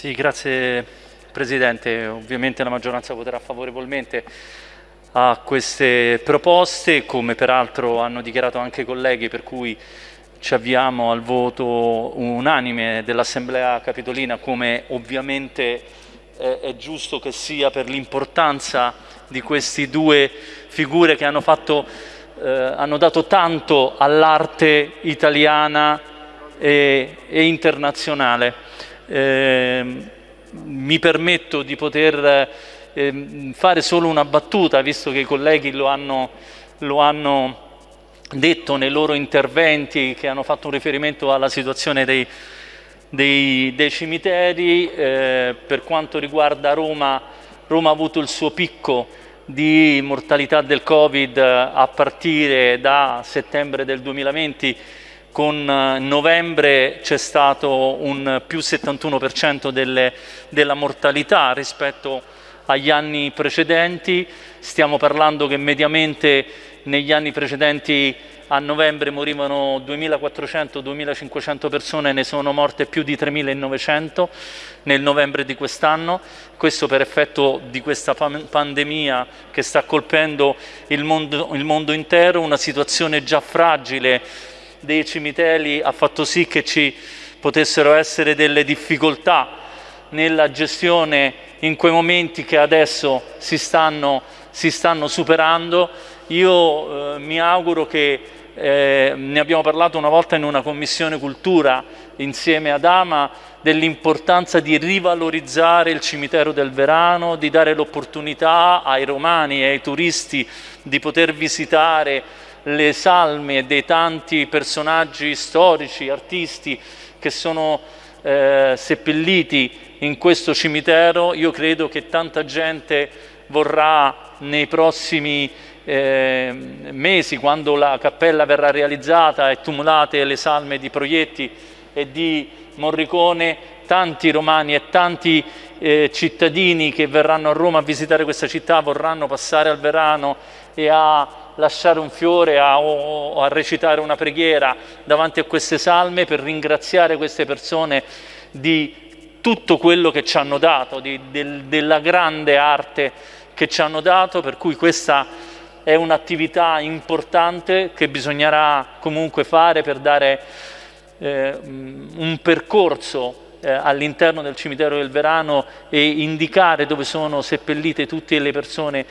Sì, grazie Presidente. Ovviamente la maggioranza voterà favorevolmente a queste proposte, come peraltro hanno dichiarato anche i colleghi, per cui ci avviamo al voto unanime dell'Assemblea Capitolina, come ovviamente è giusto che sia per l'importanza di queste due figure che hanno, fatto, eh, hanno dato tanto all'arte italiana e, e internazionale. Eh, mi permetto di poter eh, fare solo una battuta, visto che i colleghi lo hanno, lo hanno detto nei loro interventi che hanno fatto un riferimento alla situazione dei, dei, dei cimiteri. Eh, per quanto riguarda Roma, Roma ha avuto il suo picco di mortalità del Covid a partire da settembre del 2020 con eh, novembre c'è stato un più 71% delle, della mortalità rispetto agli anni precedenti, stiamo parlando che mediamente negli anni precedenti a novembre morivano 2.400-2.500 persone, ne sono morte più di 3.900 nel novembre di quest'anno, questo per effetto di questa pandemia che sta colpendo il mondo, il mondo intero, una situazione già fragile dei cimiteri ha fatto sì che ci potessero essere delle difficoltà nella gestione in quei momenti che adesso si stanno, si stanno superando. Io eh, mi auguro che eh, ne abbiamo parlato una volta in una commissione cultura insieme ad Ama dell'importanza di rivalorizzare il cimitero del Verano, di dare l'opportunità ai romani e ai turisti di poter visitare le salme dei tanti personaggi storici, artisti che sono eh, seppelliti in questo cimitero, io credo che tanta gente vorrà nei prossimi eh, mesi, quando la cappella verrà realizzata e tumulate le salme di Proietti e di Morricone, tanti romani e tanti eh, cittadini che verranno a Roma a visitare questa città vorranno passare al Verano e a lasciare un fiore a, o a recitare una preghiera davanti a queste salme per ringraziare queste persone di tutto quello che ci hanno dato, di, del, della grande arte che ci hanno dato, per cui questa è un'attività importante che bisognerà comunque fare per dare eh, un percorso eh, all'interno del cimitero del Verano e indicare dove sono seppellite tutte le persone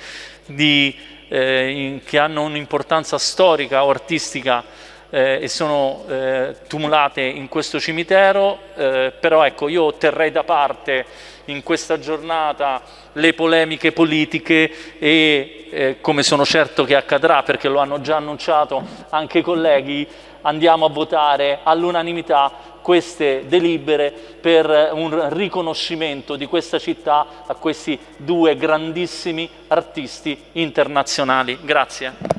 di, eh, in, che hanno un'importanza storica o artistica eh, e sono eh, tumulate in questo cimitero, eh, però ecco io terrei da parte in questa giornata le polemiche politiche e eh, come sono certo che accadrà perché lo hanno già annunciato anche i colleghi, andiamo a votare all'unanimità queste delibere per un riconoscimento di questa città a questi due grandissimi artisti internazionali. Grazie.